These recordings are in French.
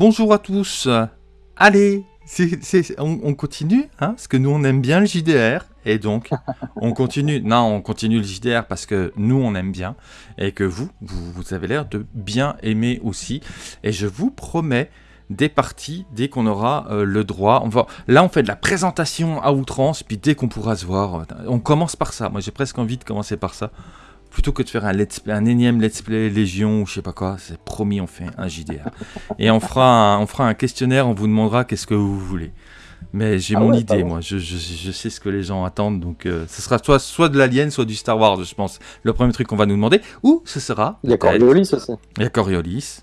Bonjour à tous. Allez, on, on continue, hein, parce que nous on aime bien le JDR, et donc on continue. Non, on continue le JDR parce que nous on aime bien, et que vous, vous, vous avez l'air de bien aimer aussi. Et je vous promets des parties dès qu'on aura euh, le droit. On va, là on fait de la présentation à outrance, puis dès qu'on pourra se voir, on commence par ça. Moi j'ai presque envie de commencer par ça. Plutôt que de faire un, let's play, un énième let's play Légion ou je sais pas quoi, c'est promis, on fait un JDR. Et on fera un, on fera un questionnaire, on vous demandera qu'est-ce que vous voulez. Mais j'ai Ah mon ouais, idée, moi. Je, je- je sais ce que les gens attendent. Donc, euh, ce sera soit, soit de l'Alien, soit du Star Wars, je pense. Le premier truc qu'on va nous demander. Ou ce sera. Il y a Coriolis aussi. Il y a Coriolis.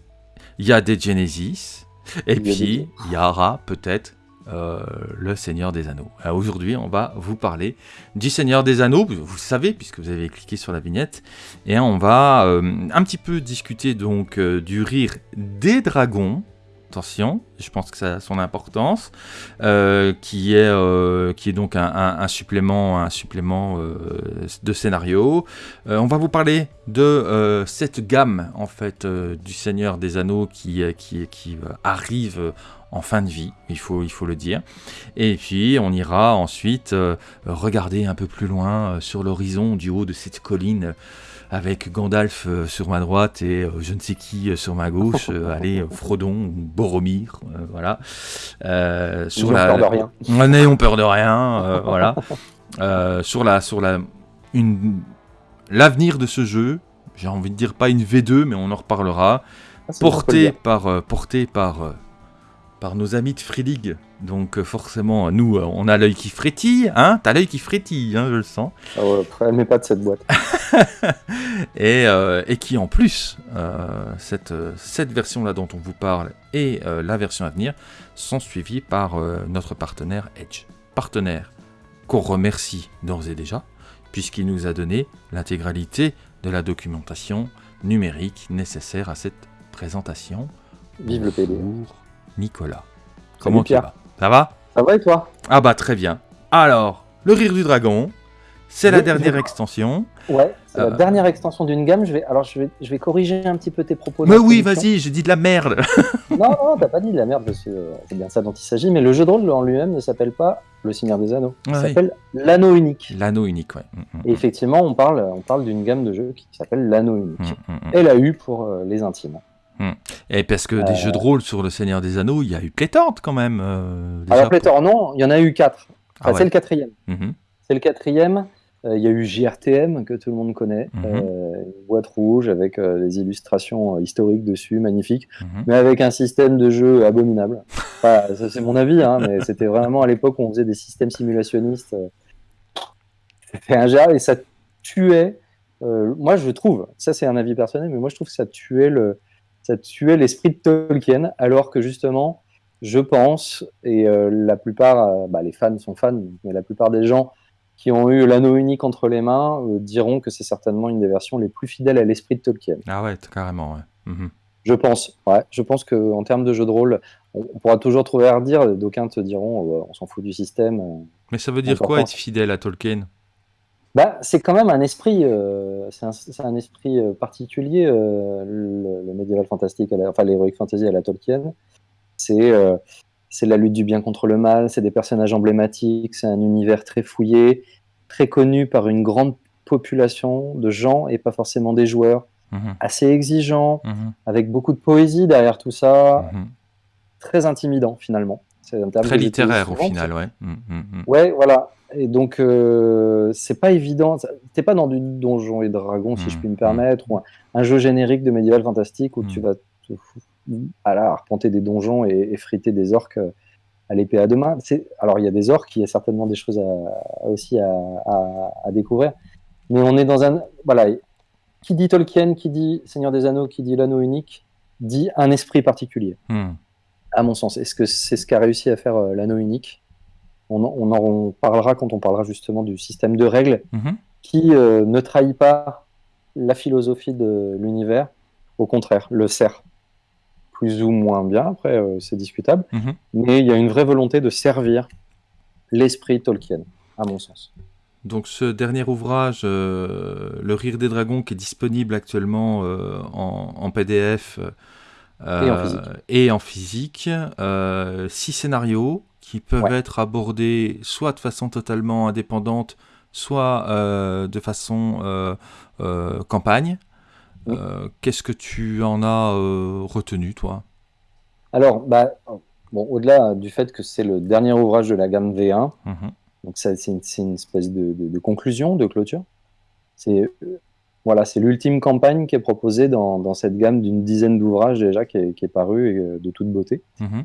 Il y a des Genesis. Et Il y a puis, il y aura peut-être euh, le Seigneur des Anneaux. Alors, Aujourd'hui, on va vous parler du Seigneur des Anneaux. Vous vous savez, puisque vous avez cliqué sur la vignette. Et on va euh, un petit peu discuter donc euh, du rire des dragons. Attention, je pense que ça a son importance, euh, qui, est, euh, qui est donc un, supplément, un supplément euh, de scénario. Euh, on va vous parler de euh, cette gamme en fait euh, du Seigneur des Anneaux qui, euh, qui, qui euh, arrive euh, en fin de vie, il faut, il faut le dire. Et puis on ira ensuite euh, regarder un peu plus loin euh, sur l'horizon du haut de cette colline euh, avec Gandalf sur ma droite et je ne sais qui sur ma gauche, allez, Frodon ou Boromir, euh, voilà. Euh, Ils ont peur de rien. Ouais, N'ayons peur de rien, euh, voilà. Sur la, sur la, une, l'avenir de ce jeu, j'ai envie de dire pas une V2, mais on en reparlera. Ah, on le Porté par, porté par, par nos amis de Free League. Donc euh, forcément, nous, euh, on a l'œil qui frétille, hein T'as l'œil qui frétille, hein, je le sens. Ah ouais, après, met pas de cette boîte. et, euh, et qui en plus, euh, cette, cette version-là dont on vous parle et euh, la version à venir sont suivies par notre partenaire Edge. Partenaire qu'on remercie d'ores et déjà, puisqu'il nous a donné l'intégralité de la documentation numérique nécessaire à cette présentation. Vive le PD. Nicolas. Comment tu vas? Ça va? Ça va et toi? Ah bah très bien. Alors, le rire du dragon, c'est la dernière je- extension. Ouais, c'est Euh. la dernière extension d'une gamme. Je vais, alors je vais, je vais corriger un petit peu tes propos. Mais oui, vas-y, j'ai dit de la merde. Non, non, t'as pas dit de la merde, euh, c'est bien ça dont il s'agit. Mais le jeu de rôle en lui-même ne s'appelle pas Le Seigneur des Anneaux. Il Ah oui. s'appelle L'Anneau Unique. L'anneau unique, ouais. Mm, mm, Et effectivement, on parle, on parle d'une gamme de jeux qui s'appelle L'Anneau mm, Unique. mm, mm. Et la U pour euh, les intimes. Et parce que des Euh. jeux de rôle sur le Seigneur des Anneaux, il y a eu pléthore quand même. euh, déjà Alors, pléthore, non, il y en a eu quatre. Ah ouais. C'est le quatrième. Mhm. C'est le quatrième. Euh, Il y a eu JRTM que tout le monde connaît, Mhm. Une boîte rouge avec des illustrations historiques dessus, magnifiques, Mhm. mais avec un système de jeu abominable. Enfin, c'est mon avis, hein, mais c'était vraiment à l'époque où on faisait des systèmes simulationnistes. C'était ingérable et ça tuait. moi, je trouve, ça c'est un avis personnel, mais moi je trouve que ça tuait le, ça tuait l'esprit de Tolkien, alors que justement, je pense, et euh, la plupart, euh, bah, les fans sont fans, mais la plupart des gens qui ont eu l'anneau unique entre les mains euh, diront que c'est certainement une des versions les plus fidèles à l'esprit de Tolkien. Ah ouais, carrément, ouais. Mhm. Je pense, ouais. Je pense qu'en termes de jeu de rôle, on, on pourra toujours trouver à redire. D'aucuns te diront, on s'en fout du système. Mais ça veut dire quoi être fidèle à Tolkien? Bah, c'est quand même un esprit, euh, c'est un, esprit euh, particulier, euh, le, le médiéval fantastique, à la- enfin l'heroic fantasy à la Tolkien. C'est euh, c'est la lutte du bien contre le mal, c'est des personnages emblématiques, c'est un univers très fouillé, très connu par une grande population de gens et pas forcément des joueurs, Mhm, assez exigeant, mhm, avec beaucoup de poésie derrière tout ça, mhm. très intimidant finalement. C'est un terme Très littéraire au final, ouais. Ouais, voilà. Et donc, euh, c'est pas évident. T'es pas dans du donjon et dragon, si je Mm, puis me permettre, ou un, un jeu générique de médiéval fantastique où tu Mm. vas te à la arpenter des donjons et, et friter des orques euh, à l'épée à deux mains. Alors, il y a des orques, il y a certainement des choses à- aussi à, à- à découvrir. Mais on est dans un. Voilà. Qui dit Tolkien, qui dit Seigneur des Anneaux, qui dit l'anneau unique, dit un esprit particulier Mhm. à mon sens. Est-ce que c'est ce qu'a réussi à faire euh, l'anneau unique? On en, on en parlera quand on parlera justement du système de règles Mhm. qui euh, ne trahit pas la philosophie de l'univers, au contraire, le sert. Plus ou moins bien, après euh, c'est discutable, Mhm. mais il y a une vraie volonté de servir l'esprit Tolkien, à mon sens. Donc ce dernier ouvrage, euh, Le Rire des Dragons, qui est disponible actuellement euh, en, en PDF, euh, et en physique. Et en physique six scénarios qui peuvent être abordés soit de façon totalement indépendante, soit de façon campagne. Qu'est-ce que tu en as retenu, toi? Alors, bah, bon, au-delà du fait que c'est le dernier ouvrage de la gamme V1, mmh donc c'est une, une, espèce de, de, conclusion, de clôture. C'est voilà, c'est l'ultime campagne qui est proposée dans, dans cette gamme d'une dizaine d'ouvrages déjà qui est, qui est paru et euh, de toute beauté. Mmh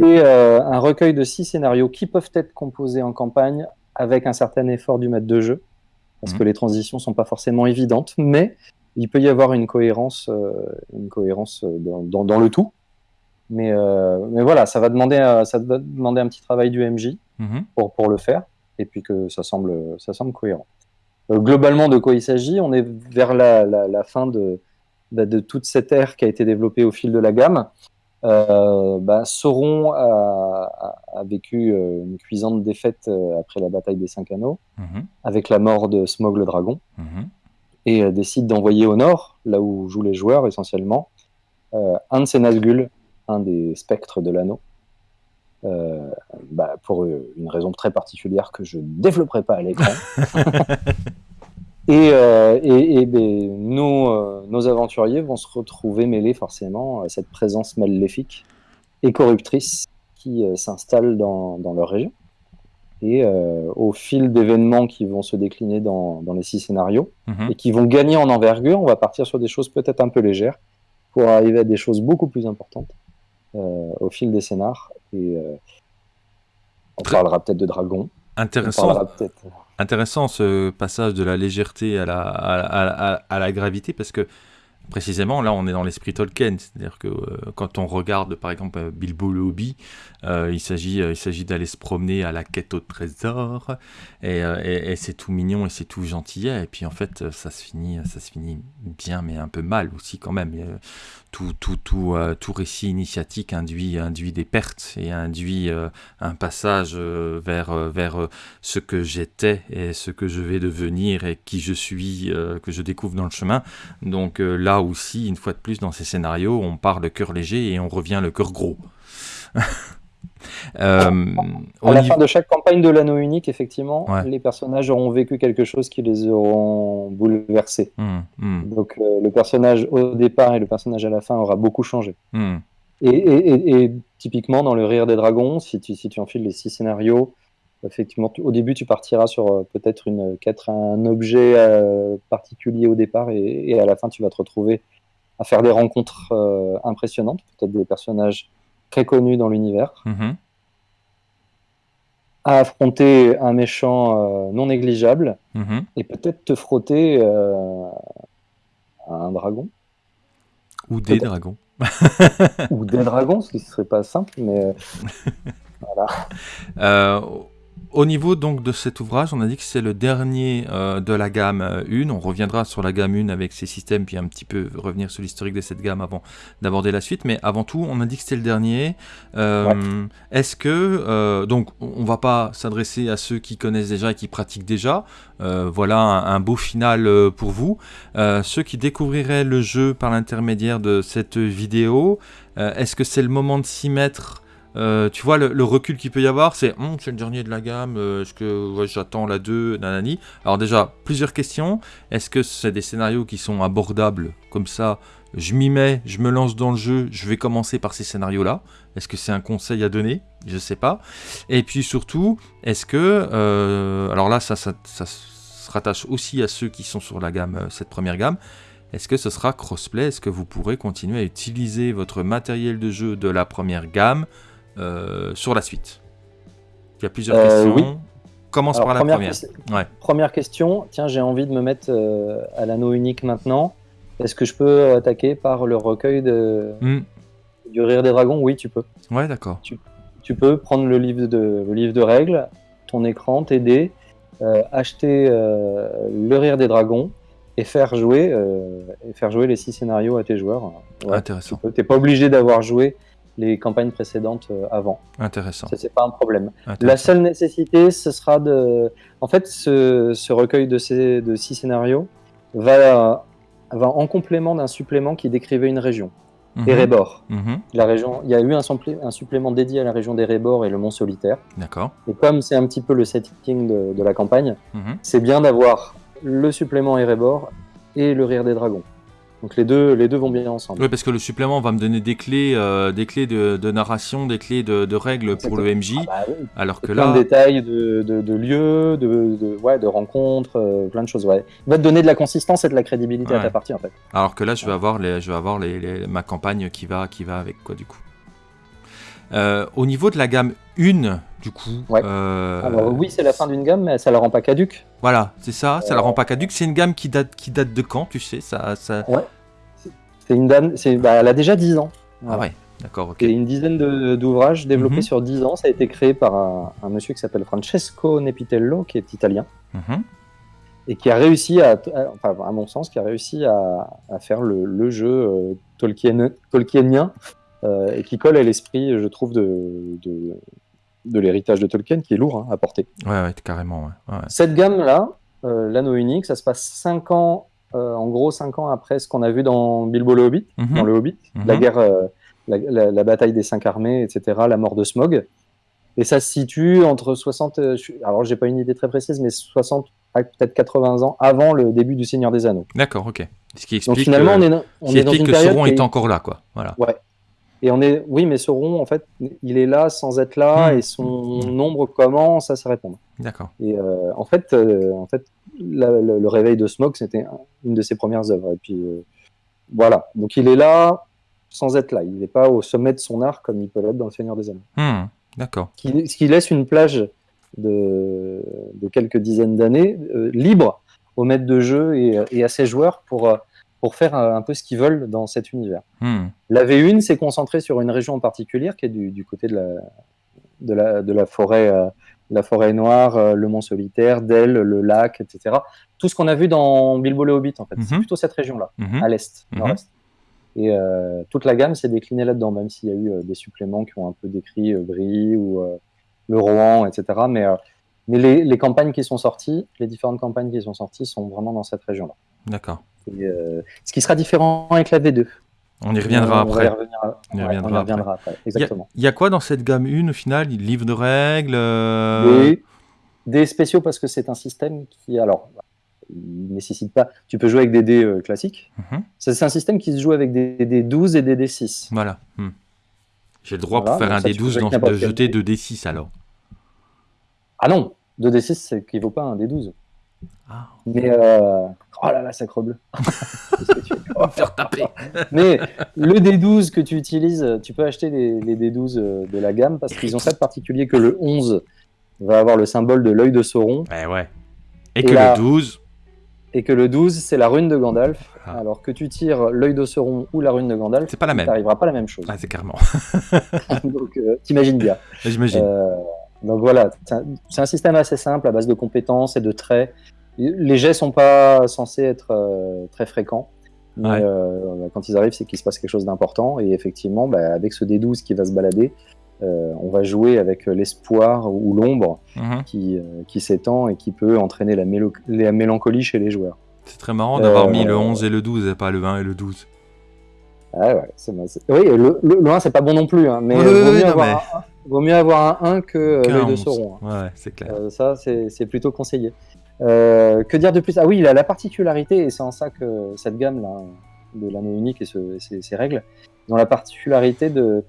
c'est euh, un recueil de six scénarios qui peuvent être composés en campagne avec un certain effort du maître de jeu, parce mmh que les transitions sont pas forcément évidentes, mais il peut y avoir une cohérence, euh, une cohérence dans, dans, dans, le tout. Mais, mais voilà, ça va, demander, ça va demander un petit travail du MJ mmh pour, pour le faire, et puis que ça semble, ça semble cohérent. Euh, globalement, de quoi il s'agit On est vers la, fin de, bah, de, toute cette ère qui a été développée au fil de la gamme. Euh, bah, Sauron a, vécu euh, une cuisante défaite après la bataille des Cinq Anneaux, mhm. avec la mort de Smog le dragon, mhm. et décide d'envoyer au nord, là où jouent les joueurs essentiellement, un de ses Nazgûl, un des spectres de l'anneau, bah, pour une raison très particulière que je ne développerai pas à l'écran. Et, euh, et, ben, nos, euh, nos, aventuriers vont se retrouver mêlés forcément à cette présence maléfique et corruptrice qui euh, s'installe dans, dans, leur région. Et au fil d'événements qui vont se décliner dans, dans les six scénarios mhm. et qui vont gagner en envergure, on va partir sur des choses peut-être un peu légères pour arriver à des choses beaucoup plus importantes au fil des scénars. Et on parlera peut-être de dragons. Intéressant. Intéressant ce passage de la légèreté à la, à, la gravité parce que précisément là on est dans l'esprit Tolkien, c'est-à-dire que euh, quand on regarde par exemple Bilbo le Hobby, euh, il s'agit euh, il s'agit d'aller se promener à la quête au trésor et, et, c'est tout mignon et c'est tout gentil et puis en fait ça se finit ça se finit bien mais un peu mal aussi quand même tout, tout, tout, euh, tout récit initiatique induit, induit des pertes et induit euh, un passage euh, vers, vers ce que j'étais et ce que je vais devenir et qui je suis, que je découvre dans le chemin. Donc là aussi, une fois de plus, dans ces scénarios, on part le cœur léger et on revient le cœur gros. Euh, à la fin de chaque campagne de l'anneau unique, effectivement, les personnages auront vécu quelque chose qui les auront bouleversés. Hmm, hmm. Donc euh, le personnage au départ et le personnage à la fin aura beaucoup changé. Hmm. Et, typiquement dans le Rire des Dragons, si tu, si tu enfiles les six scénarios, effectivement, au début tu partiras sur euh, peut-être une un objet particulier au départ et, à la fin tu vas te retrouver à faire des rencontres impressionnantes, peut-être des personnages très connu dans l'univers, mhm. à affronter un méchant euh, non négligeable mhm. et peut-être te frotter euh, à un dragon. Ou des dragons. Ou des dragons, ce qui ne serait pas simple, mais euh, voilà. Au niveau donc de cet ouvrage, on a dit que c'est le dernier euh, de la gamme 1. Euh, on reviendra sur la gamme 1 avec ses systèmes, puis un petit peu revenir sur l'historique de cette gamme avant d'aborder la suite. Mais avant tout, on a dit que c'était le dernier. Euh, est-ce que donc on va pas s'adresser à ceux qui connaissent déjà et qui pratiquent déjà. voilà un, beau final pour vous. ceux qui découvriraient le jeu par l'intermédiaire de cette vidéo, est-ce que c'est le moment de s'y mettre euh, tu vois, le, recul qu'il peut y avoir, c'est hum, c'est le dernier de la gamme, euh, est-ce que j'attends la 2, nanani. Alors, déjà, plusieurs questions. Est-ce que c'est des scénarios qui sont abordables comme ça? Je m'y mets, je me lance dans le jeu, je vais commencer par ces scénarios-là. Est-ce que c'est un conseil à donner? Je sais pas. Et puis surtout, est-ce que. Euh, alors là, ça, ça, ça, se rattache aussi à ceux qui sont sur la gamme, cette première gamme. Est-ce que ce sera crossplay? Est-ce que vous pourrez continuer à utiliser votre matériel de jeu de la première gamme? Sur la suite Il y a plusieurs euh, questions. Commence par la première. Première question, tiens, j'ai envie de me mettre euh, à l'anneau unique maintenant. Est-ce que je peux attaquer par le recueil de... Hmm. du Rire des Dragons? Oui, tu peux. Ouais, d'accord. Tu, peux prendre le livre de, le livre de règles, ton écran, t'aider, acheter le Rire des Dragons et faire jouer, et faire jouer les six scénarios à tes joueurs. Intéressant. Tu n'es pas obligé d'avoir joué les campagnes précédentes euh, avant. Intéressant. Ça, c'est pas un problème. La seule nécessité, ce sera de. En fait, ce, recueil de, ces, de six scénarios va, va en complément d'un supplément qui décrivait une région. Mhm. Erebor. Mhm. La région, il y a eu un, supplé- un supplément dédié à la région d'Erebor et le Mont Solitaire. D'accord. Et comme c'est un petit peu le setting de, de la campagne, Mhm. c'est bien d'avoir le supplément Erebor et le Rire des Dragons. Donc les deux, les deux vont bien ensemble. Oui, parce que le supplément va me donner des clés, euh, des clés de, de narration, des clés de, de règles pour le MJ, Ah bah oui. alors que plein là, de détails de, de, de lieux, de, de, ouais, de rencontres, euh, plein de choses. Ouais. Il va te donner de la consistance et de la crédibilité à ta partie en fait. alors que là, je vais avoir, les, je vais avoir les, les- ma campagne qui va, qui va avec quoi du coup. Euh, au niveau de la gamme 1, du coup, Ouais. euh, Alors oui, c'est la fin d'une gamme, mais ça la rend pas caduque. voilà, c'est ça, ça la Euh, rend pas caduque. C'est une gamme qui date, qui date de quand, tu sais ça, ça... C'est une dame, c'est, bah, elle a déjà 10 ans. Ah ouais, d'accord, ok. Et une dizaine d'ouvrages développés Mhm. sur 10 ans. Ça a été créé par un, un monsieur qui s'appelle Francesco Nepitello, qui est italien, Mhm. et qui a réussi à, à- enfin, à mon sens, qui a réussi à, à faire le, le jeu euh, Tolkien, Tolkienien, euh, et qui colle à l'esprit, je trouve, de, de, de l'héritage de Tolkien, qui est lourd hein, à porter. Ouais, ouais, carrément, ouais. ouais. Cette gamme-là, euh, l'anneau unique, ça se passe 5 ans, euh, en gros 5 ans après ce qu'on a vu dans Bilbo le Hobbit, Mhm. dans le Hobbit, Mhm. la guerre, la, la- la bataille des cinq armées, etc., la mort de Smog. Et ça se situe entre 60, euh, je suis- alors j'ai pas une idée très précise, mais 60 à peut-être 80 ans avant le début du Seigneur des Anneaux. D'accord, ok. Ce qui Donc explique, finalement, euh, on est, on est dans une que période Sauron est est- encore là, quoi. Voilà. Et on est, oui, mais Sauron, en fait, il est là sans être là, Hmm. et son nombre commence à se répandre. D'accord. Et euh, en fait, euh, en fait la- le, le réveil de Smog, c'était un- une de ses premières œuvres. Et puis euh, voilà. Donc il est là sans être là. Il n'est pas au sommet de son art comme il peut l'être dans Le Seigneur des Anneaux. Hmm, D'accord. Ce qui, ce qui laisse une plage de, de quelques dizaines d'années libre aux maîtres de jeu et, et à ses joueurs pour, pour faire euh, un peu ce qu'ils veulent dans cet univers. Hmm. La V1 s'est concentrée sur une région en particulier qui est du, du côté de la, de la, de la forêt, euh, la forêt noire, euh, le mont solitaire, Dell, le lac, etc. Tout ce qu'on a vu dans Bilbo le Hobbit, en fait. C'est Mhm. plutôt cette région-là, Mhm. à l'est, Mhm. nord-est. Et euh, toute la gamme s'est déclinée là-dedans, même s'il y a eu des suppléments qui ont un peu décrit Brie ou le Rohan, etc. Mais, mais les, les campagnes qui sont sorties, les différentes campagnes qui sont sorties sont vraiment dans cette région-là. D'accord. Et, euh, ce qui sera différent avec la V2. On y reviendra On va après. y On y ouais, reviendra on y reviendra après. Exactement. Il y a quoi dans cette gamme 1 au final Livre de règles euh, Des, des spéciaux parce que c'est un système qui, alors, il nécessite pas. Tu peux jouer avec des dés euh, classiques. mhm, C'est c'est un système qui se joue avec des dés 12 et des dés 6. Voilà. hmm. J'ai le droit Voilà, pour faire un D12 jouer dans- avec n'importe de jeter dé. 2 D6 alors. Ah non, 2 dés 6, ça équivaut pas à un dés 12. Ah, Mais euh, oh là là, sacre bleu. On va faire taper. Mais le D12 que tu utilises, tu peux acheter les, les D12 euh, de la gamme parce qu'ils ont ça de particulier que le 11 va avoir le symbole de l'œil de Sauron Ouais, ouais. Et Et que le 12. et que le 12 c'est la rune de Gandalf. Ah. Alors que tu tires l'œil de Sauron ou la rune de Gandalf, C'est pas la même. pas la même chose. Ah, c'est carrément. donc euh, t'imagines bien. J'imagine. Euh, donc voilà, c'est un, c'est un système assez simple à base de compétences et de traits. Les jets sont pas censés être euh, très fréquents. Mais Ouais. euh, quand ils arrivent, c'est qu'il se passe quelque chose d'important. Et effectivement, bah, avec ce D12 qui va se balader, euh, on va jouer avec l'espoir ou l'ombre Mhm. qui, qui s'étend et qui peut entraîner la, mélo- la mélancolie chez les joueurs. C'est très marrant d'avoir mis le 11 et le 12 et pas le 1 et le 12. Ah ouais, oui, le, le, le 1, c'est pas bon non plus, hein, mais Oui, vaut, oui, mieux non, avoir mais- un, vaut mieux avoir un 1 que euh, Qu'un l'œil de 11. Sauron. hein. Ouais, c'est clair. Euh, ça, c'est plutôt conseillé. Euh, que dire de plus? Ah oui, il a la particularité, et c'est en ça que cette gamme là, de l'anneau unique et ce- ces règles, ils ont la particularité de,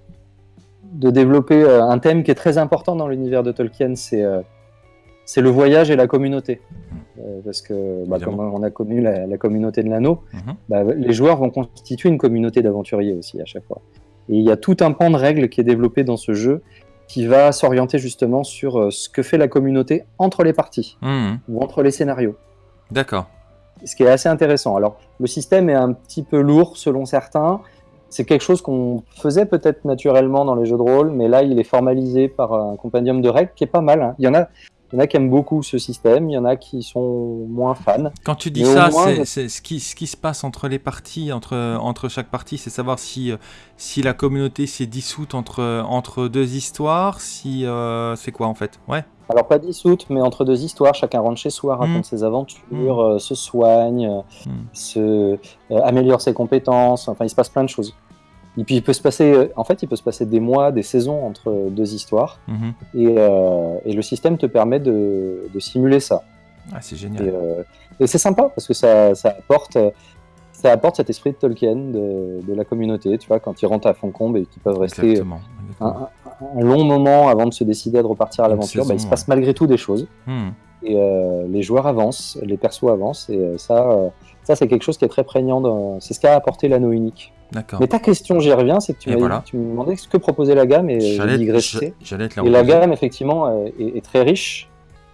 de développer euh, un thème qui est très important dans l'univers de Tolkien, c'est euh, le voyage et la communauté. Euh, parce que, bah, comme on a connu la, la communauté de l'anneau, Mhm. bah, les joueurs vont constituer une communauté d'aventuriers aussi à chaque fois. Et il y a tout un pan de règles qui est développé dans ce jeu qui va s'orienter justement sur euh, ce que fait la communauté entre les parties Mhm. ou entre les scénarios. D'accord. Ce qui est assez intéressant. Alors, le système est un petit peu lourd selon certains. C'est quelque chose qu'on faisait peut-être naturellement dans les jeux de rôle, mais là, il est formalisé par un compendium de règles qui est pas mal. hein. Il y en a, il y en a qui aiment beaucoup ce système, il y en a qui sont moins fans. Quand tu dis ça, moins, c'est ce qui, ce qui se passe entre les parties, entre, entre chaque partie, c'est savoir si, euh, si la communauté s'est dissoute entre, entre deux histoires, si euh, c'est quoi en fait? Ouais. Alors pas dissoute, mais entre deux histoires, chacun rentre chez soi, raconte Mm. ses aventures, euh, se soigne, Mm. se, euh, améliore ses compétences, enfin il se passe plein de choses. Et puis il peut se passer, en fait, il peut se passer des mois, des saisons entre deux histoires, Mhm. et, euh, et le système te permet de, de simuler ça. Ah, c'est Et, génial. euh, et c'est sympa parce que ça, ça apporte, ça apporte cet esprit de Tolkien de, de la communauté, tu vois, quand ils rentrent à Foncombe et qu'ils peuvent rester Exactement. un, exactement. un- un long moment avant de se décider à de repartir à l'aventure, bah, il se passe malgré tout des choses. Hmm. Et euh, les joueurs avancent, les persos avancent, et euh, ça, euh, ça c'est quelque chose qui est très prégnant. dans- C'est ce qu'a apporté l'anneau unique. D'accord. Mais ta question, j'y reviens, c'est que tu Et m'as voilà. tu me demandais ce que proposait la gamme, et J'allais Et la gamme, effectivement, est, est très riche.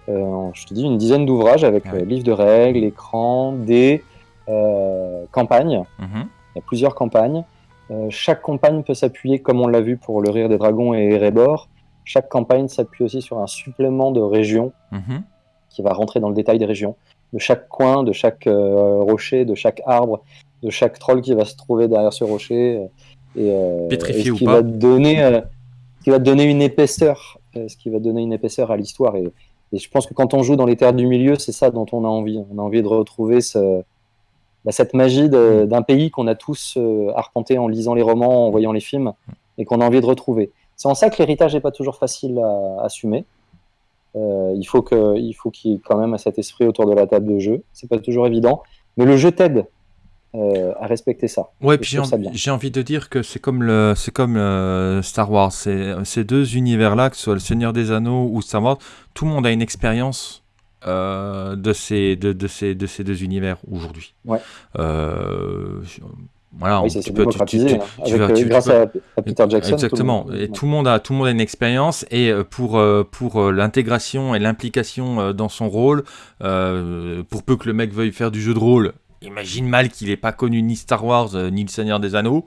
Euh, je te dis, une dizaine d'ouvrages avec Ouais. euh, livres de règles, écran, des euh, campagnes. Mhm. Il y a plusieurs campagnes. Euh, chaque campagne peut s'appuyer, comme on l'a vu pour le Rire des Dragons et Erebor, chaque campagne s'appuie aussi sur un supplément de régions Mhm. qui va rentrer dans le détail des régions, de chaque coin, de chaque rocher, de chaque arbre, de chaque troll qui va se trouver derrière ce rocher, et, euh, Pétrifié et ce ou qui pas. va donner, euh, ce qui va donner une épaisseur, euh, ce qui va donner une épaisseur à l'histoire. Et, et je pense que quand on joue dans les terres du milieu, c'est ça dont on a envie. On a envie de retrouver ce, bah, cette magie de- d'un pays qu'on a tous euh, arpenté en lisant les romans, en voyant les films, et qu'on a envie de retrouver. C'est en ça que l'héritage n'est pas toujours facile à assumer. Euh, il faut que, il faut qu'il y ait quand même cet esprit autour de la table de jeu. C'est pas toujours évident, mais le jeu t'aide euh, à respecter ça. Ouais, puis j'ai envie, de dire que c'est comme le, c'est comme euh, Star Wars. C'est, ces deux univers-là, que ce soit le Seigneur des Anneaux ou Star Wars, tout le monde a une expérience euh, de ces, de, de ces, de ces deux univers aujourd'hui. Ouais. Voilà, oui, tu peux- tu- tu- démocratisé tu- tu avec, vas- tu- tu grâce peux- à, Peter Jackson. Exactement. tout le monde- Et tout le monde a, tout le monde a une expérience et pour pour l'intégration et l'implication dans son rôle, pour peu que le mec veuille faire du jeu de rôle, imagine mal qu'il ait pas connu ni Star Wars euh, ni le Seigneur des Anneaux,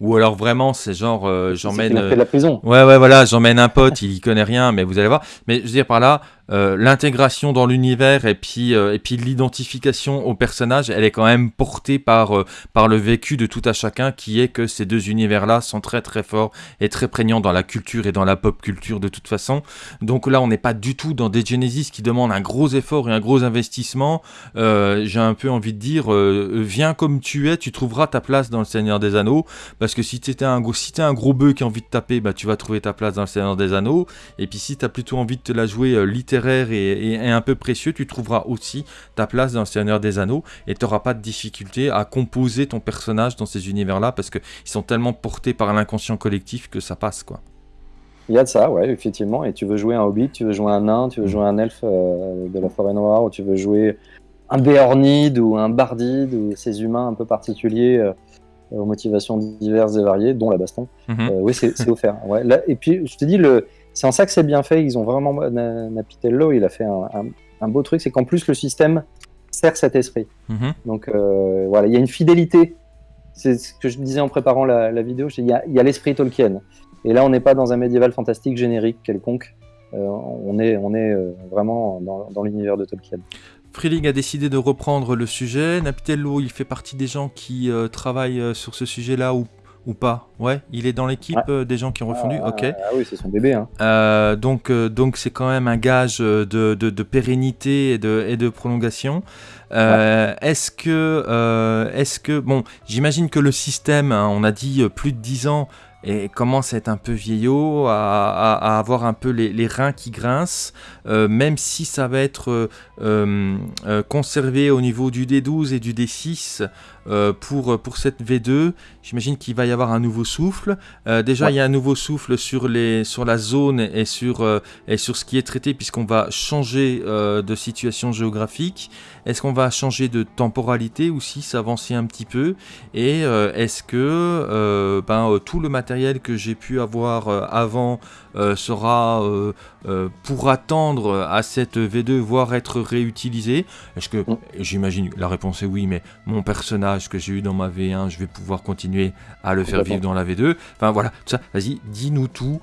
ou alors vraiment c'est genre euh, j'emmène. euh, fait de la prison. Ouais, ouais, voilà, j'emmène un pote, il y connaît rien, mais vous allez voir. Mais je veux dire par là, euh, l'intégration dans l'univers et puis euh, puis l'identification au personnage, elle est quand même portée par euh, par le vécu de tout à chacun, qui est que ces deux univers-là sont très très forts et très prégnants dans la culture et dans la pop culture de toute façon. Donc là, on n'est pas du tout dans des Genesis qui demandent un gros effort et un gros investissement. J'ai un peu envie de dire, viens comme tu es, tu trouveras ta place dans le Seigneur des Anneaux. Parce que si t'étais un si t'es un gros bœuf qui a envie de taper, bah tu vas trouver ta place dans le Seigneur des Anneaux. Et puis si t'as plutôt envie de te la jouer euh, littéraire et, et- et un peu précieux, tu trouveras aussi ta place dans le Seigneur des Anneaux et t'auras pas de difficulté à composer ton personnage dans ces univers-là parce que ils sont tellement portés par l'inconscient collectif que ça passe quoi. Il y a de ça, ouais, effectivement. Et tu veux jouer un hobbit, tu veux jouer un nain, tu veux jouer un elfe euh, de la forêt noire, ou tu veux jouer un béornide ou un bardide, ou ces humains un peu particuliers euh, aux motivations diverses et variées, dont la baston. Mhm. Euh, oui, c'est c'est offert. Ouais. Là, et puis, je te dis, le... c'est en ça que c'est bien fait. Ils ont vraiment. Na- Napitello, il a fait un, un- un beau truc, c'est qu'en plus, le système sert cet esprit. Mhm. Donc, euh, voilà, il y a une fidélité. C'est ce que je disais en préparant la, la vidéo. Il y a, l'esprit Tolkien. Et là, on n'est pas dans un médiéval fantastique générique quelconque. Euh, on est, on est euh, vraiment dans, dans l'univers de Tolkien. Freeling a décidé de reprendre le sujet. Napitello, il fait partie des gens qui euh, travaillent euh, sur ce sujet-là ou, ou pas Ouais, il est dans l'équipe Ouais. euh, des gens qui ont refondu. Ah, ok. Ah oui, c'est son bébé. Hein. Euh, donc, euh, donc c'est quand même un gage de, de- de pérennité et de, et de prolongation. Euh, Est-ce que, est-ce que, bon, j'imagine que le système, hein, on a dit plus de 10 ans, et commence à être un peu vieillot, à, à- à avoir un peu les, les reins qui grincent, euh, même si ça va être euh, euh, euh, conservé au niveau du D12 et du D6 euh, pour, pour cette V2. J'imagine qu'il va y avoir un nouveau souffle. Euh, déjà, Ouais. il y a un nouveau souffle sur, les, sur la zone et sur, euh, et sur ce qui est traité, puisqu'on va changer euh, de situation géographique. Est-ce qu'on va changer de temporalité aussi, s'avancer un petit peu? Et euh, est-ce que euh, ben, euh, tout le matériel que j'ai pu avoir euh, avant euh, sera euh, euh, pour attendre à cette V2, voire être réutilisé Est-ce que, Mm. j'imagine, la réponse est oui, mais mon personnage que j'ai eu dans ma V1, je vais pouvoir continuer à le faire vivre dans la V2 Enfin voilà, tout ça, vas-y, dis-nous tout.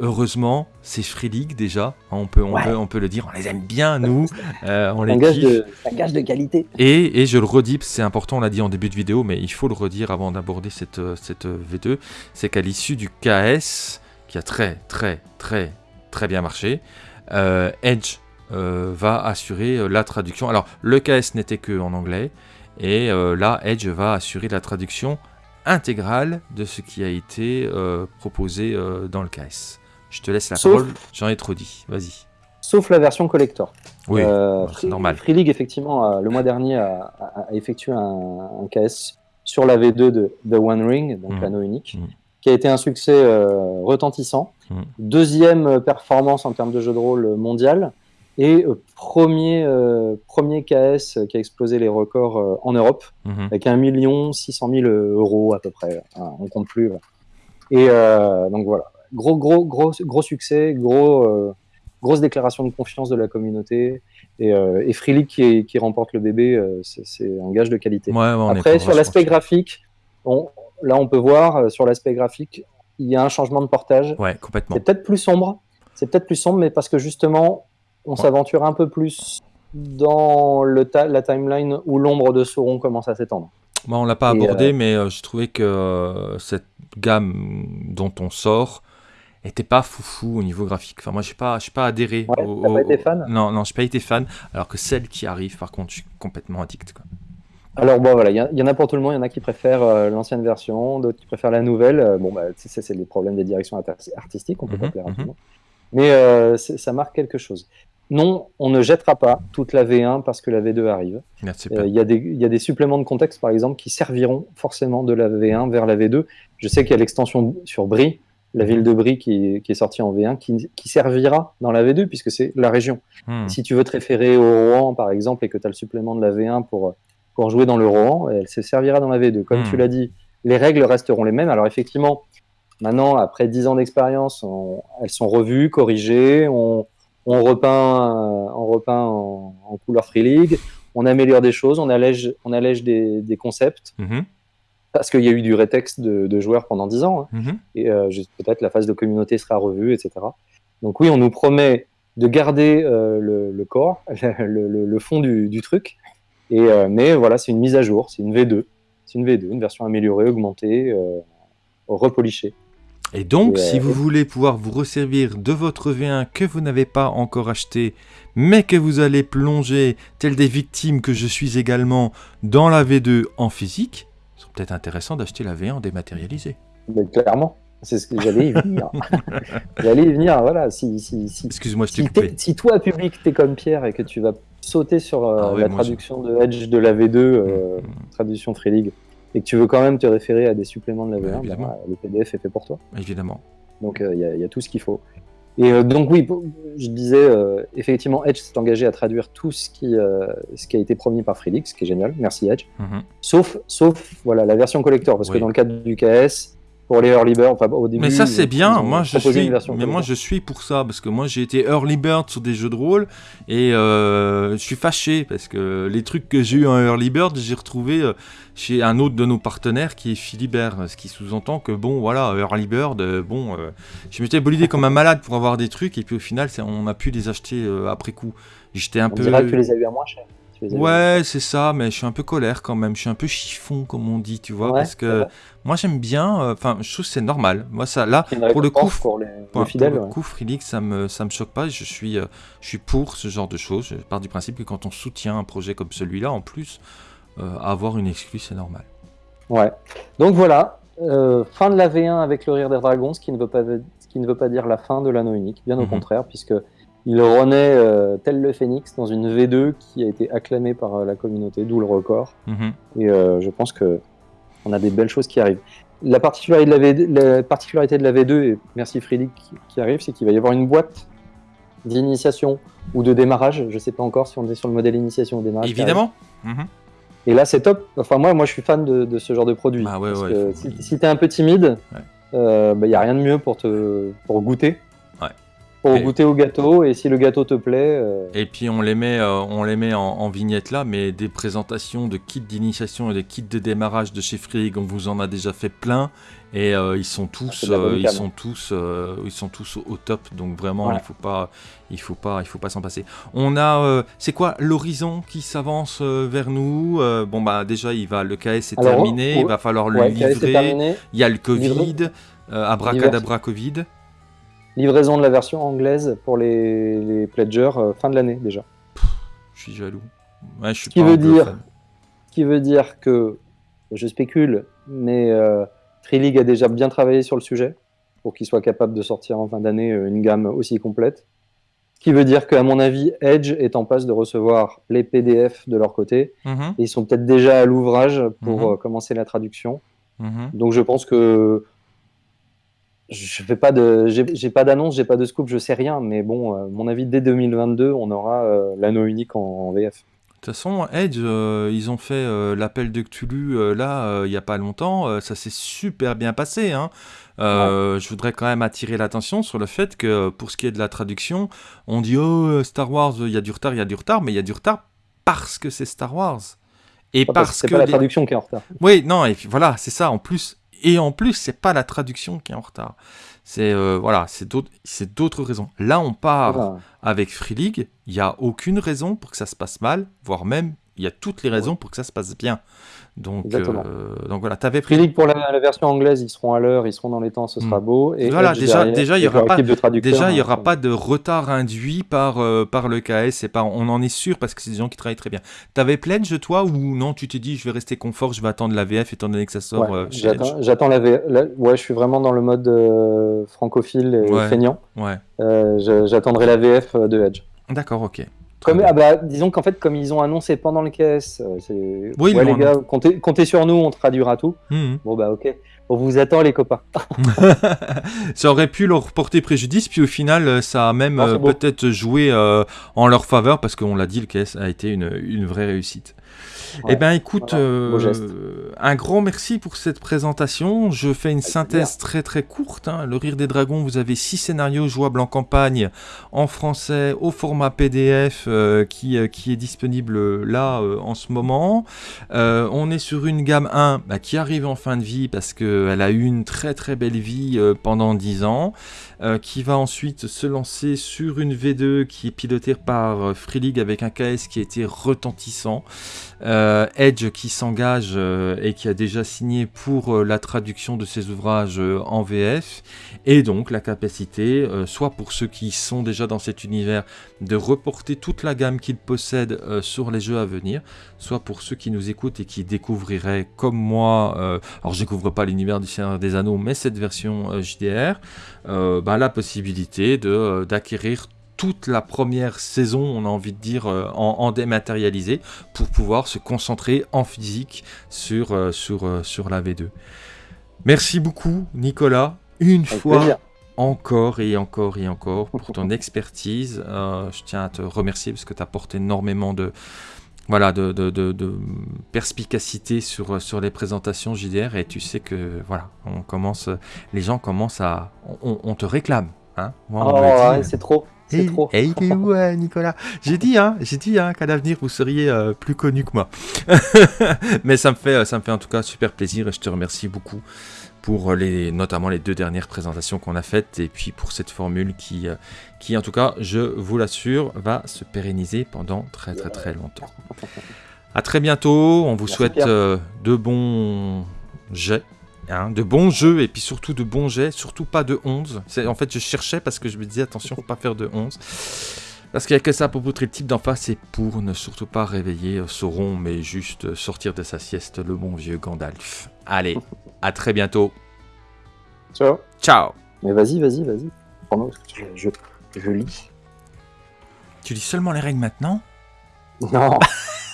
Heureusement, c'est Free League déjà, hein, on peut, on, Ouais. peut, on peut le dire, on les aime bien nous, euh, on les gage, kiffe. de, un gage de qualité. Et, et je le redis, c'est important, on l'a dit en début de vidéo, mais il faut le redire avant d'aborder cette, euh, cette euh, V2, c'est qu'à l'issue du KS, qui a très très très très bien marché, euh, Edge euh, va assurer euh, la traduction. Alors le KS n'était que en anglais, et euh, là Edge va assurer la traduction intégrale de ce qui a été proposé dans le KS. Je te laisse la Sauf- parole, j'en ai trop dit, vas-y. Sauf la version collector. Oui, c'est normal. Free League, effectivement, le mois dernier, a, effectué un, un KS sur la V2 de The One Ring, donc Mhm. l'anneau unique, Mhm. Qui a été un succès euh, retentissant. Mhm. Deuxième euh, performance en termes de jeu de rôle mondial. Et euh, premier, euh, premier KS qui a explosé les records euh, en Europe, Mhm. avec 1 600 000 euros à peu près. Hein, on compte plus. Et euh, donc voilà, gros, gros, gros, gros succès, gros, euh, grosse déclaration de confiance de la communauté. Et, euh, et qui, qui remporte le bébé, euh, c'est un gage de qualité. Ouais, ouais, Après, sur l'aspect graphique, on- là on peut voir euh, sur l'aspect graphique, il y a un changement de portage. Ouais, complètement. C'est peut-être plus sombre, c'est peut-être plus sombre, mais parce que justement, on s'aventure un peu plus dans le ta- la timeline où l'ombre de Sauron commence à s'étendre. Moi, on l'a pas Et, abordé, mais euh, je trouvais que euh, cette gamme dont on sort était pas foufou au niveau graphique. Enfin, moi, j'ai pas, j'ai pas adhéré. Ouais, au- pas été fan Non, non, j'ai pas été fan. Alors que celle qui arrive, par contre, je suis complètement addict. Quoi. Alors bon voilà, il y, en a pour tout le monde, il y en a qui préfèrent euh, l'ancienne version, d'autres qui préfèrent la nouvelle. Euh, bon bah c'est les problèmes des directions arti- artistiques, on peut pas Mhm, plaire à mhm. tout le monde. Mais euh, ça marque quelque chose. Non, on ne jettera pas toute la V1 parce que la V2 arrive. Merci. Euh, Il y, a des- il y a des suppléments de contexte, par exemple, qui serviront forcément de la V1 vers la V2. Je sais qu'il y a l'extension sur Brie, la ville de Brie qui, qui est sortie en V1, qui, qui servira dans la V2 puisque c'est la région. Hmm. Si tu veux te référer au Rohan, par exemple, et que tu as le supplément de la V1 pour, pour jouer dans le Rohan, elle se servira dans la V2. Comme Hmm. tu l'as dit, les règles resteront les mêmes. Alors effectivement, maintenant, après 10 ans d'expérience, on- elles sont revues, corrigées, on, on repeint, euh, on repeint en, en couleur Free League, on améliore des choses, on allège, on allège des, des concepts, Mhm, parce qu'il y a eu du rétexte de, de joueurs pendant 10 ans. hein mhm. et euh, peut-être la phase de communauté sera revue, etc. Donc oui, on nous promet de garder euh, le, le corps, le, le- le fond du, du truc, et, euh, mais voilà, c'est une mise à jour, c'est une V2, c'est une V2, une version améliorée, augmentée, euh, repolishée. Et donc, Et, si euh, vous voulez pouvoir vous resservir de votre V1 que vous n'avez pas encore acheté, mais que vous allez plonger, tel des victimes que je suis également, dans la V2 en physique, c'est peut-être intéressant d'acheter la V1 dématérialisée. Mais clairement, c'est ce que j'allais y venir. j'allais y venir, voilà, si, si, si, Excuse-moi, je si, si toi, public, t'es comme Pierre et que tu vas sauter sur euh, Ah ouais, la traduction de Edge de la V2, euh, Mm, mm. traduction Free League, et que tu veux quand même te référer à des suppléments de la Bah, V1, évidemment. bah, le PDF est fait pour toi. Évidemment. Donc il y, a- y a tout ce qu'il faut. Et euh, donc oui, je disais, euh, effectivement, Edge s'est engagé à traduire tout ce qui, euh, ce qui a été promis par Free League, ce qui est génial, merci Edge. Mhm. Sauf, sauf voilà, la version collector, parce Oui. que dans le cadre du KS, pour les early bird, enfin au début... Mais ça c'est bien, moi je suis, mais moi je suis pour ça parce que moi j'ai été early bird sur des jeux de rôle et euh, je suis fâché parce que les trucs que j'ai eu en early bird j'ai retrouvé euh, chez un autre de nos partenaires qui est Philibert, ce qui sous-entend que bon voilà early bird, euh, bon, euh, je m'étais bolidé comme un malade pour avoir des trucs et puis au final on a pu les acheter euh, après coup. J'étais un On peu, que tu les as eu à moins cher. Tu les ouais c'est ça, mais je suis un peu colère quand même, je suis un peu chiffon comme on dit, tu vois, Ouais, parce que moi j'aime bien, euh, enfin je trouve que c'est normal, moi ça là pour le coup, pour les, les Pour, fidèles. pour le coup, Free League, ça me, ça me choque pas. Je suis, euh, je suis pour ce genre de choses. Je pars du principe que quand on soutient un projet comme celui-là, en plus, euh, avoir une exclue, c'est normal. Ouais. Donc voilà, fin de la V1 avec le rire des dragons, ce qui ne veut pas, ce qui ne veut pas dire la fin de l'anneau unique, bien au Mhm. contraire, puisque il renaît euh, tel le phénix dans une V2 qui a été acclamée par euh, la communauté, d'où le record. Mhm. Et euh, je pense que on a des belles choses qui arrivent. La particularité de la, V2, la particularité de la V2, et merci Frédéric qui, qui arrive, c'est qu'il va y avoir une boîte d'initiation ou de démarrage. Je ne sais pas encore si on est sur le modèle initiation ou démarrage. Évidemment. Mhm. Et là, c'est top. Enfin, moi, moi, je suis fan de, de ce genre de produit. Bah ouais, Parce ouais, que faut- si si t'es un peu timide, Ouais. il n'y a rien de mieux pour, te, pour goûter. Pour Et- goûter au gâteau. Et si le gâteau te plaît, euh, Et puis on les met, euh, on les met en, en vignette là, mais des présentations de kits d'initiation et de kits de démarrage de chez Free on vous en a déjà fait plein. Et euh, ils sont tous, Ah, ils sont tous, ils sont tous au, au top. Donc vraiment, il faut pas, il faut pas, il faut pas s'en passer. On a, euh, c'est quoi l'horizon qui s'avance vers nous Bon bah déjà, il va, le KS est Alors, terminé, oh, il va falloir le ouais, livrer. Il y a le Covid, abracadabra Covid. Livraison de la version anglaise pour les, les pledgers euh, fin de l'année déjà. Je suis jaloux. Ouais, je suis qui pas veut dire- qui veut dire que je spécule, mais euh, League a déjà bien travaillé sur le sujet pour qu'il soit capable de sortir en fin d'année euh, une gamme aussi complète. Qui veut dire qu'à mon avis, Edge est en passe de recevoir les PDF de leur côté. Mhm. Et ils sont peut-être déjà à l'ouvrage pour Mhm. euh, commencer la traduction. Mhm. Donc je pense que je fais pas de, j'ai pas d'annonce, j'ai pas de scoop, je sais rien. Mais bon, euh, mon avis, dès 2022, on aura euh, l'anneau unique en, en VF. De toute façon, Edge, euh, ils ont fait euh, l'appel de Cthulhu euh, là, il n'y a pas longtemps. ça s'est super bien passé. hein. Je voudrais quand même attirer l'attention sur le fait que pour ce qui est de la traduction, on dit Oh, Star Wars, il y a du retard, il y a du retard, mais il y a du retard parce que c'est Star Wars. Et parce c'est que. pas la les- traduction qui est en retard. Oui, non, et puis voilà, c'est ça en plus. Et en plus, c'est pas la traduction qui est en retard. C'est euh, voilà, c'est d'autres, c'est d'autres raisons. Là, on part Voilà. avec Free League, il n'y a aucune raison pour que ça se passe mal, voire même il y a toutes les raisons pour que ça se passe bien. Donc, euh, donc voilà, tu avais pris. Pour la, la version anglaise, ils seront à l'heure, ils seront dans les temps, ce sera Mm. beau. Et Voilà, Edge déjà- derrière, déjà, il y aura pas- de Déjà, il hein, aura pas de retard induit par, euh, par le KS, et par, on en est sûr parce que c'est des gens qui travaillent très bien. T'avais Pledge, toi, ou non, tu t'es dit, je vais rester confort, je vais attendre la VF étant donné que ça sort Ouais, euh, J'attends la, V- la- Ouais, je suis vraiment dans le mode euh, francophile et Ouais. feignant. Ouais, Euh, J'attendrai la VF de Edge. d'accord, ok. Comme, ah bah, disons qu'en fait, comme ils ont annoncé pendant le KS, euh, c'est Oui, ouais, les gars, comptez, comptez sur nous, on traduira tout. Mhm. Bon bah ok, on vous attend les copains. ça aurait pu leur porter préjudice, puis au final, euh, ça a même c'est euh, peut-être joué euh, en leur faveur, parce qu'on l'a dit, le KS a été une, une vraie réussite. Ouais. Eh bien, écoute, Voilà, euh, un grand merci pour cette présentation. Je fais une synthèse très très courte. hein. Le Rire des Dragons, vous avez six scénarios jouables en campagne, en français, au format PDF, euh, qui, euh, qui est disponible là en ce moment. On est sur une gamme 1 bah, qui arrive en fin de vie parce qu'elle a eu une très très belle vie pendant 10 ans, qui va ensuite se lancer sur une V2 qui est pilotée par Free League avec un KS qui a été retentissant. Euh, Edge qui s'engage euh, et qui a déjà signé pour euh, la traduction de ses ouvrages en VF et donc la capacité, soit pour ceux qui sont déjà dans cet univers, de reporter toute la gamme qu'ils possèdent sur les jeux à venir, soit pour ceux qui nous écoutent et qui découvriraient comme moi, alors je découvre pas l'univers du Seigneur des Anneaux, mais cette version JDR, bah, la possibilité d'acquérir toute la première saison, on a envie de dire, euh, en, en dématérialisé, pour pouvoir se concentrer en physique sur, euh, sur, euh, sur la V2. Merci beaucoup, Nicolas. Une Avec fois plaisir. encore et encore et encore pour ton expertise. Euh, je tiens à te remercier parce que tu apportes énormément de, voilà, de, de, de- de perspicacité sur, sur les présentations JDR et tu sais que voilà, on commence, les gens commencent à, on, on te réclame. Hein Moi, Oh, ouais, c'est trop, Et, trop. et il est où, euh, Nicolas? J'ai dit, hein, j'ai dit hein, qu'à l'avenir vous seriez euh, plus connu que moi. Mais ça me fait, ça me fait en tout cas super plaisir et je te remercie beaucoup pour les, notamment les deux dernières présentations qu'on a faites et puis pour cette formule qui, euh, qui en tout cas, je vous l'assure, va se pérenniser pendant très très très longtemps. À très bientôt. On vous Merci, souhaite euh, de bons jets. Hein, de bons jeux et puis surtout de bons jets, surtout pas de 11. C'est- En fait, je cherchais parce que je me disais attention, faut pas faire de 11. Parce qu'il n'y a que ça pour poutrer le type d'en face et pour ne surtout pas réveiller euh, Sauron, mais juste sortir de sa sieste le bon vieux Gandalf. Allez, à très bientôt. Ciao. Ciao Mais vas-y, vas-y, vas-y. Je, je, je lis. Tu lis seulement les règles maintenant? Non.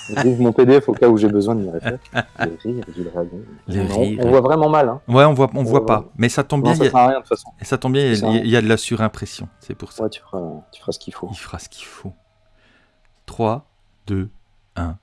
J'ouvre mon PDF au cas où j'ai besoin de m'y référer. Les rires du dragon. On, rires. on voit vraiment mal. Hein. Ouais, on voit, on voit Ouais, pas. Mais ça tombe Non, bien, ça sert a- à rien de toute façon. ça tombe bien, il y a- il y a de la surimpression. C'est pour ça. Ouais, tu feras, tu feras ce qu'il faut. Il fera ce qu'il faut. 3, 2, 1.